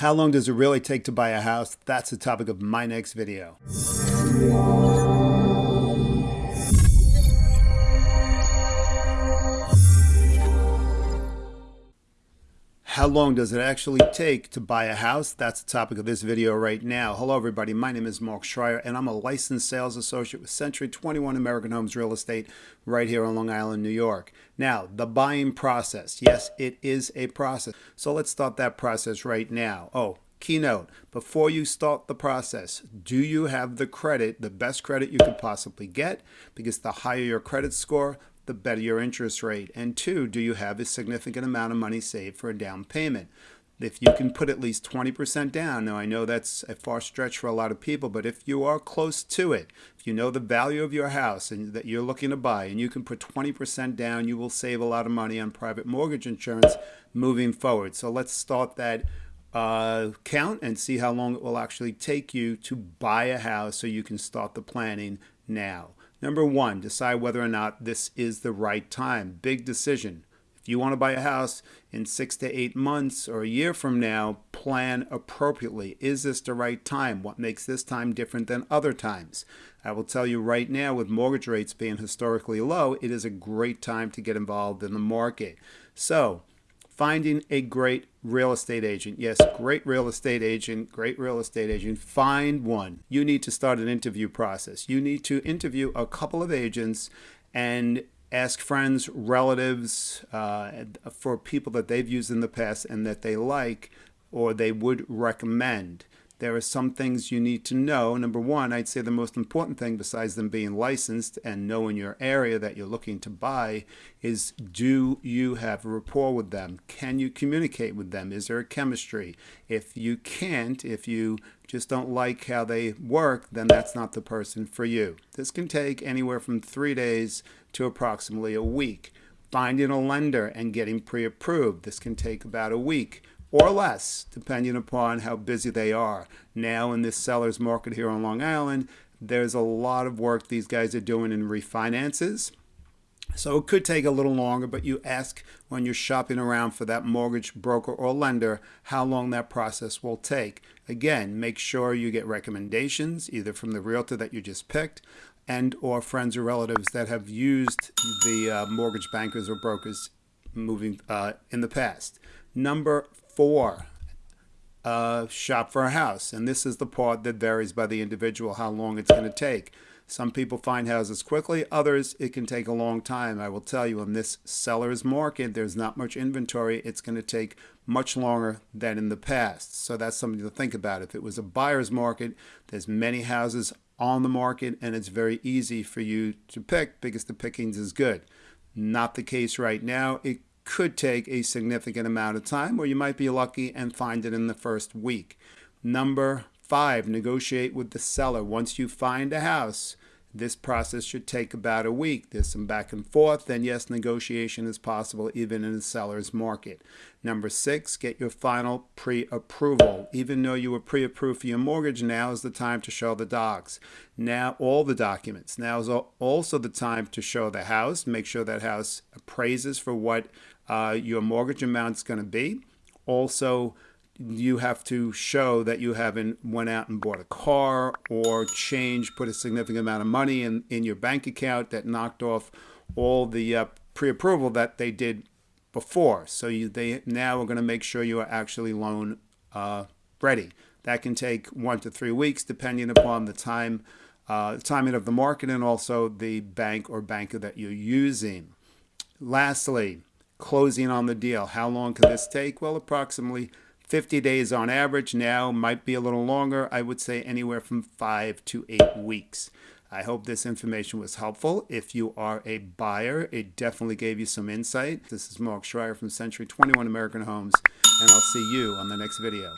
How long does it really take to buy a house? That's the topic of my next video. How long does it actually take to buy a house? That's the topic of this video right now. Hello everybody, my name is Mark Schreier and I'm a licensed sales associate with Century 21 American Homes Real Estate right here on Long Island, New York. Now, the buying process. Yes, it is a process. So let's start that process right now. Oh, Keynote, before you start the process, do you have the credit, the best credit you could possibly get? Because the higher your credit score, the better your interest rate. And two, do you have a significant amount of money saved for a down payment? If you can put at least 20% down, now I know that's a far stretch for a lot of people, but if you are close to it, if you know the value of your house and that you're looking to buy and you can put 20% down, you will save a lot of money on private mortgage insurance moving forward. So let's start that uh, count and see how long it will actually take you to buy a house so you can start the planning now. Number one, decide whether or not this is the right time. Big decision. If you want to buy a house in six to eight months or a year from now, plan appropriately. Is this the right time? What makes this time different than other times? I will tell you right now, with mortgage rates being historically low, it is a great time to get involved in the market. So, finding a great real estate agent. Yes, great real estate agent, great real estate agent. Find one. You need to start an interview process. You need to interview a couple of agents and ask friends, relatives, uh, for people that they've used in the past and that they like or they would recommend there are some things you need to know. Number one, I'd say the most important thing besides them being licensed and knowing your area that you're looking to buy is do you have a rapport with them? Can you communicate with them? Is there a chemistry? If you can't, if you just don't like how they work, then that's not the person for you. This can take anywhere from three days to approximately a week. Finding a lender and getting pre-approved. This can take about a week or less, depending upon how busy they are. Now in this seller's market here on Long Island, there's a lot of work these guys are doing in refinances. So it could take a little longer, but you ask when you're shopping around for that mortgage broker or lender how long that process will take. Again, make sure you get recommendations either from the realtor that you just picked and or friends or relatives that have used the uh, mortgage bankers or brokers moving uh, in the past. Number four, uh, shop for a house. And this is the part that varies by the individual, how long it's going to take. Some people find houses quickly, others it can take a long time. I will tell you in this seller's market, there's not much inventory. It's going to take much longer than in the past. So that's something to think about. If it was a buyer's market, there's many houses on the market and it's very easy for you to pick because the pickings is good. Not the case right now. It could take a significant amount of time, or you might be lucky and find it in the first week. Number five, negotiate with the seller. Once you find a house, this process should take about a week. There's some back and forth, then yes, negotiation is possible even in a seller's market. Number six, get your final pre-approval. Even though you were pre-approved for your mortgage, now is the time to show the docs. Now, all the documents. Now is also the time to show the house. Make sure that house appraises for what uh, your mortgage amount is going to be. Also, you have to show that you haven't went out and bought a car or changed, put a significant amount of money in, in your bank account that knocked off all the uh, pre-approval that they did before. So you, they now are going to make sure you are actually loan uh, ready. That can take one to three weeks depending upon the time, uh, timing of the market and also the bank or banker that you're using. Lastly, closing on the deal. How long can this take? Well, approximately 50 days on average now, might be a little longer. I would say anywhere from five to eight weeks. I hope this information was helpful. If you are a buyer, it definitely gave you some insight. This is Mark Schreier from Century 21 American Homes, and I'll see you on the next video.